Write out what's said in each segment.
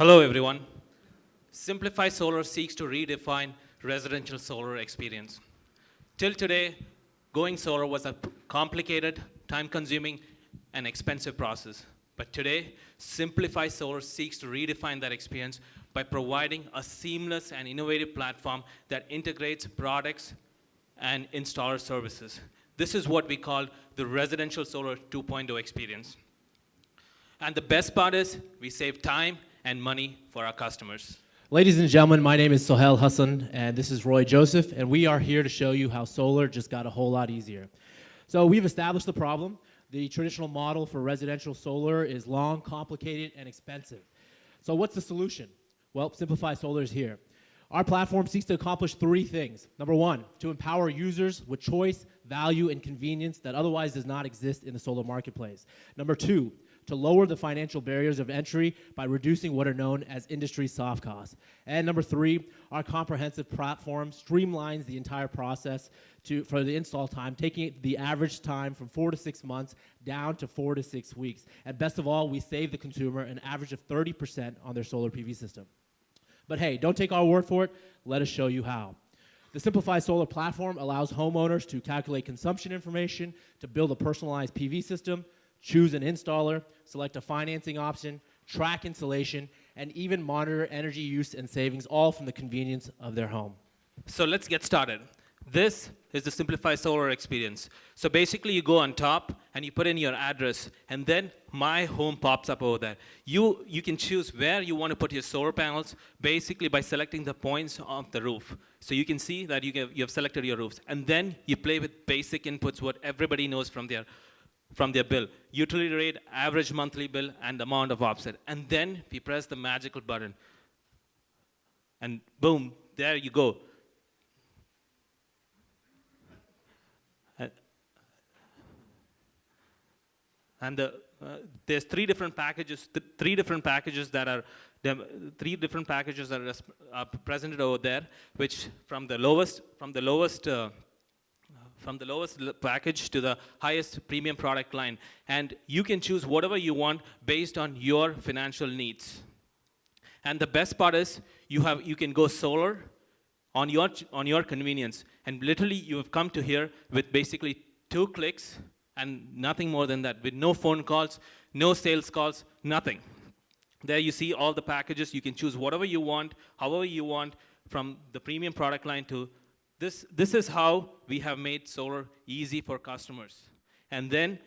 Hello, everyone. Simplify Solar seeks to redefine residential solar experience. Till today, going solar was a complicated, time-consuming, and expensive process. But today, Simplify Solar seeks to redefine that experience by providing a seamless and innovative platform that integrates products and installer services. This is what we call the Residential Solar 2.0 experience. And the best part is we save time and money for our customers. Ladies and gentlemen, my name is Sohel Hassan, and this is Roy Joseph, and we are here to show you how solar just got a whole lot easier. So we've established the problem. The traditional model for residential solar is long, complicated, and expensive. So what's the solution? Well, Simplify Solar is here. Our platform seeks to accomplish three things. Number one, to empower users with choice, value, and convenience that otherwise does not exist in the solar marketplace. Number two, to lower the financial barriers of entry by reducing what are known as industry soft costs. And number three, our comprehensive platform streamlines the entire process to, for the install time, taking the average time from four to six months down to four to six weeks. And best of all, we save the consumer an average of 30% on their solar PV system. But hey, don't take our word for it. Let us show you how. The Simplify Solar platform allows homeowners to calculate consumption information, to build a personalized PV system, choose an installer, select a financing option, track installation, and even monitor energy use and savings, all from the convenience of their home. So let's get started. This is the Simplify Solar experience. So basically you go on top and you put in your address and then my home pops up over there. You, you can choose where you want to put your solar panels basically by selecting the points of the roof. So you can see that you, you have selected your roofs. And then you play with basic inputs, what everybody knows from their from their bill. Utility rate, average monthly bill, and amount of offset. And then we press the magical button. And boom, there you go. And the, uh, there's three different packages, th three different packages that are, three different packages that are uh, presented over there, which from the lowest, from the lowest uh, from the lowest package to the highest premium product line. And you can choose whatever you want based on your financial needs. And the best part is you, have, you can go solar on your, on your convenience. And literally, you have come to here with basically two clicks and nothing more than that, with no phone calls, no sales calls, nothing. There you see all the packages. You can choose whatever you want, however you want, from the premium product line to this, this is how we have made solar easy for customers. And then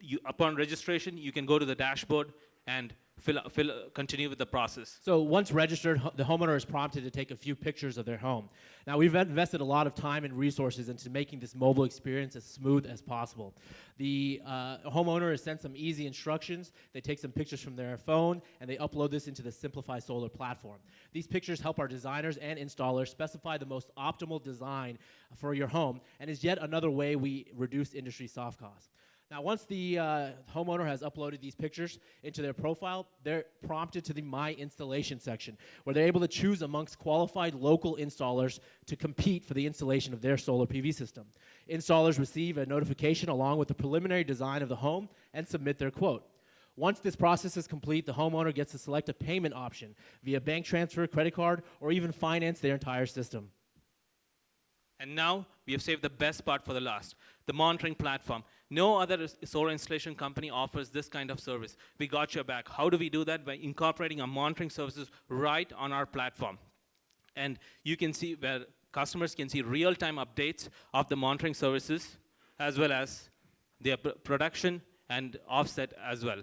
you, upon registration, you can go to the dashboard and fill, fill, continue with the process. So once registered, the homeowner is prompted to take a few pictures of their home. Now we've invested a lot of time and resources into making this mobile experience as smooth as possible. The uh, homeowner is sent some easy instructions. They take some pictures from their phone and they upload this into the Simplify Solar platform. These pictures help our designers and installers specify the most optimal design for your home and is yet another way we reduce industry soft costs. Now, once the uh, homeowner has uploaded these pictures into their profile, they're prompted to the My Installation section, where they're able to choose amongst qualified local installers to compete for the installation of their solar PV system. Installers receive a notification along with the preliminary design of the home and submit their quote. Once this process is complete, the homeowner gets to select a payment option via bank transfer, credit card, or even finance their entire system. And now we have saved the best part for the last, the monitoring platform. No other solar installation company offers this kind of service. We got your back. How do we do that? By incorporating our monitoring services right on our platform. And you can see where customers can see real-time updates of the monitoring services as well as their production and offset as well.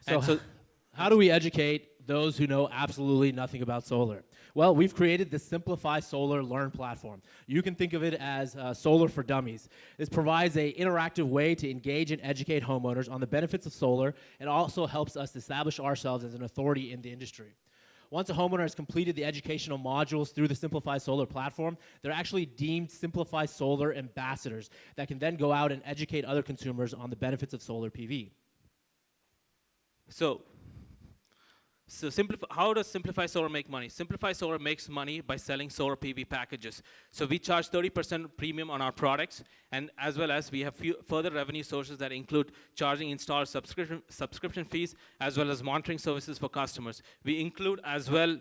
So, so how do we educate those who know absolutely nothing about solar? Well, we've created the Simplify Solar Learn platform. You can think of it as uh, solar for dummies. This provides an interactive way to engage and educate homeowners on the benefits of solar and also helps us establish ourselves as an authority in the industry. Once a homeowner has completed the educational modules through the Simplify Solar platform, they're actually deemed Simplify Solar ambassadors that can then go out and educate other consumers on the benefits of solar PV. So So how does Simplify Solar make money? Simplify Solar makes money by selling solar PV packages. So we charge 30% premium on our products, and as well as we have further revenue sources that include charging installer subscription, subscription fees, as well as monitoring services for customers. We include as well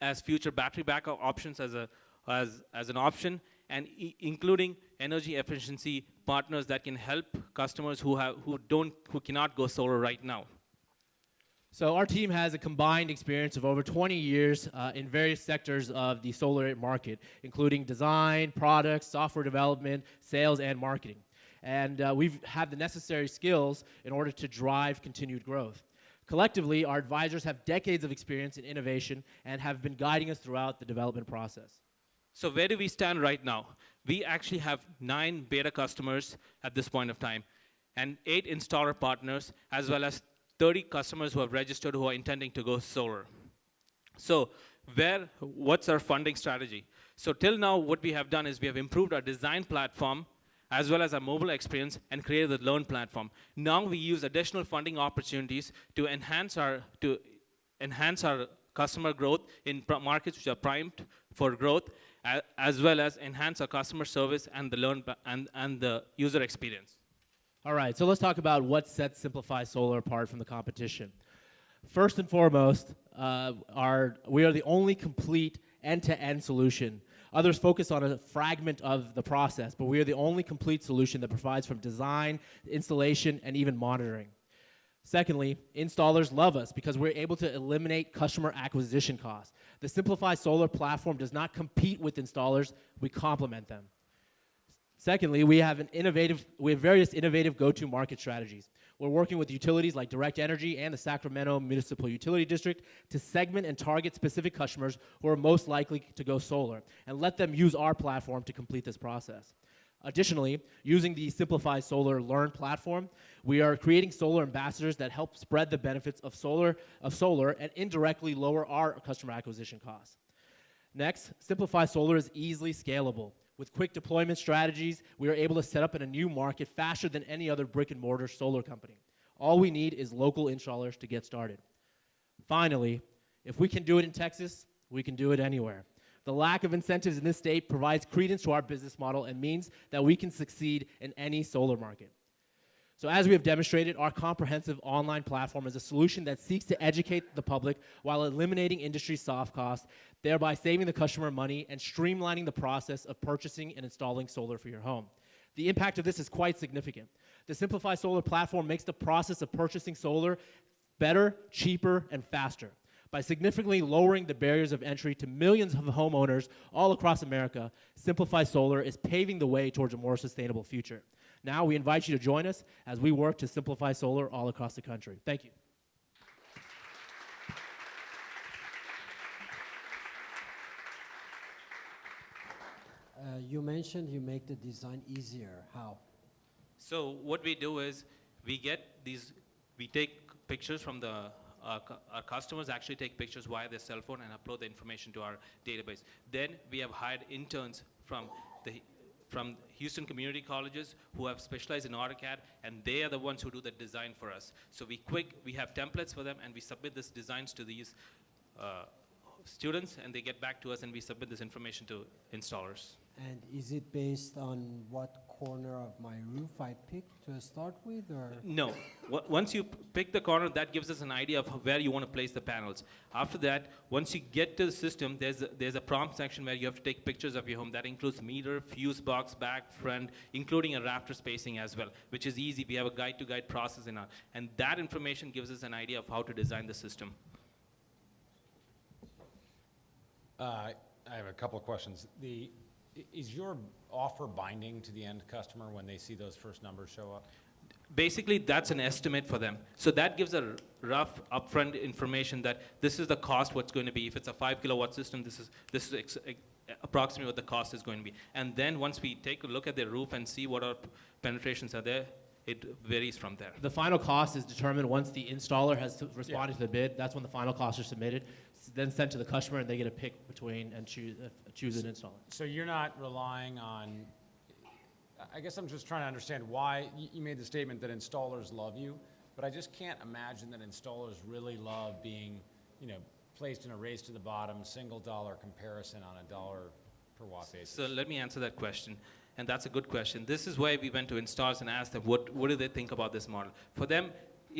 as future battery backup options as, a, as, as an option, and i- including energy efficiency partners that can help customers who, have, who, don't, who cannot go solar right now. So our team has a combined experience of over 20 years uh, in various sectors of the solar market, including design, products, software development, sales, and marketing. And uh, we've had the necessary skills in order to drive continued growth. Collectively, our advisors have decades of experience in innovation and have been guiding us throughout the development process. So where do we stand right now? We actually have nine beta customers at this point of time, and eight installer partners, as well as 30 customers who have registered who are intending to go solar. So where, what's our funding strategy? So till now, what we have done is we have improved our design platform as well as our mobile experience and created the Learn platform. Now we use additional funding opportunities to enhance our, to enhance our customer growth in markets which are primed for growth, as well as enhance our customer service and the Learn and, and the user experience. All right, so let's talk about what sets Simplify Solar apart from the competition. First and foremost, uh, our, we are the only complete end-to-end solution. Others focus on a fragment of the process, but we are the only complete solution that provides from design, installation, and even monitoring. Secondly, installers love us because we're able to eliminate customer acquisition costs. The Simplify Solar platform does not compete with installers, we complement them. Secondly, we have an innovative, we have various innovative go-to market strategies. We're working with utilities like Direct Energy and the Sacramento Municipal Utility District to segment and target specific customers who are most likely to go solar and let them use our platform to complete this process. Additionally, using the Simplify Solar Learn platform, we are creating solar ambassadors that help spread the benefits of solar, of solar and indirectly lower our customer acquisition costs. Next, Simplify Solar is easily scalable. With quick deployment strategies, we are able to set up in a new market faster than any other brick and mortar solar company. All we need is local installers to get started. Finally, if we can do it in Texas, we can do it anywhere. The lack of incentives in this state provides credence to our business model and means that we can succeed in any solar market. So as we have demonstrated, our comprehensive online platform is a solution that seeks to educate the public while eliminating industry soft costs, thereby saving the customer money and streamlining the process of purchasing and installing solar for your home. The impact of this is quite significant. The Simplify Solar platform makes the process of purchasing solar better, cheaper, and faster. By significantly lowering the barriers of entry to millions of homeowners all across America, Simplify Solar is paving the way towards a more sustainable future. Now, we invite you to join us as we work to simplify solar all across the country. Thank you. Uh, you mentioned you make the design easier. How? So what we do is we get these, we take pictures from the, uh, cu- our customers actually take pictures via their cell phone and upload the information to our database. Then we have hired interns from the, from Houston community colleges who have specialized in AutoCAD and they are the ones who do the design for us. So we quick, we have templates for them and we submit these designs to these uh, students and they get back to us and we submit this information to installers. And is it based on what corner of my roof I pick to start with, or? No. Once you pick the corner, that gives us an idea of where you want to place the panels. After that, once you get to the system, there's a, there's a prompt section where you have to take pictures of your home. That includes meter, fuse box, back, front, including a rafter spacing as well, which is easy. We have a guide-to-guide process in our, and that information gives us an idea of how to design the system. Uh, I have a couple of questions. The, i- is your offer binding to the end customer when they see those first numbers show up? Basically, that's an estimate for them. So that gives a rough upfront information that this is the cost, what's going to be. If it's a five kilowatt system, this is, this is ex- ex- approximately what the cost is going to be. And then once we take a look at the roof and see what our penetrations are there, it varies from there. The final cost is determined once the installer has s- responded to the bid. That's when the final costs are submitted, s- then sent to the customer, and they get to pick between and choose, uh, choose an installer. So you're not relying on, I- I guess I'm just trying to understand why, you, you made the statement that installers love you, but I just can't imagine that installers really love being you know, placed in a race to the bottom, single dollar comparison on a dollar per watt basis? So let me answer that question, and that's a good question. This is why we went to installers and asked them, what, what do they think about this model? For them,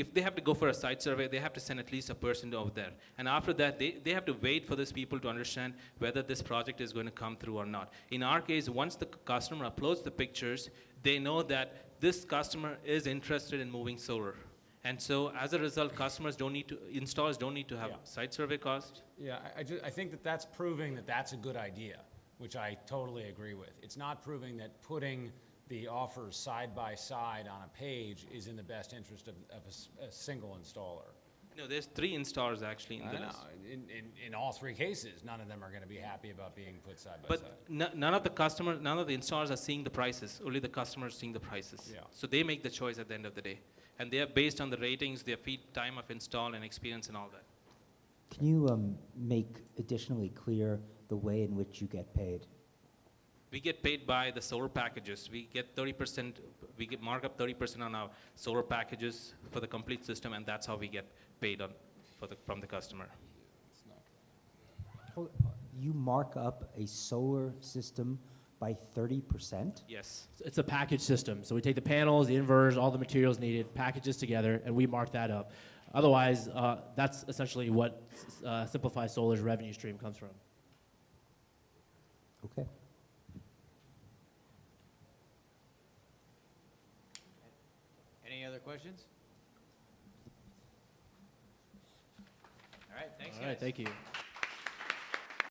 if they have to go for a site survey, they have to send at least a person over there. And after that, they, they have to wait for these people to understand whether this project is going to come through or not. In our case, once the customer uploads the pictures, they know that this customer is interested in moving solar. And so as a result, customers don't need to, installers don't need to have Yeah. site survey cost. Yeah, I, I ju- I think that that's proving that that's a good idea, which I totally agree with. It's not proving that putting the offers side by side on a page is in the best interest of, of a s- a, single installer. No, there's three installers actually in I the know, list. in, in, in all three cases, none of them are gonna be happy about being put side by But side. no- none of the customer, none of the installers are seeing the prices. Only the customers seeing the prices. Yeah. So they make the choice at the end of the day, and they are based on the ratings, their feed time of install and experience and all that. Can you um, make additionally clear the way in which you get paid? We get paid by the solar packages. We get 30%. We get mark up 30% on our solar packages for the complete system, and that's how we get paid on for the from the customer. You mark up a solar system by 30%? Yes. It's a package system. So we take the panels, the inverters, all the materials needed, packages together, and we mark that up. Otherwise, uh, that's essentially what uh, Simplify Solar's revenue stream comes from. Okay. Other questions? All right, thanks, All right, guys. thank you.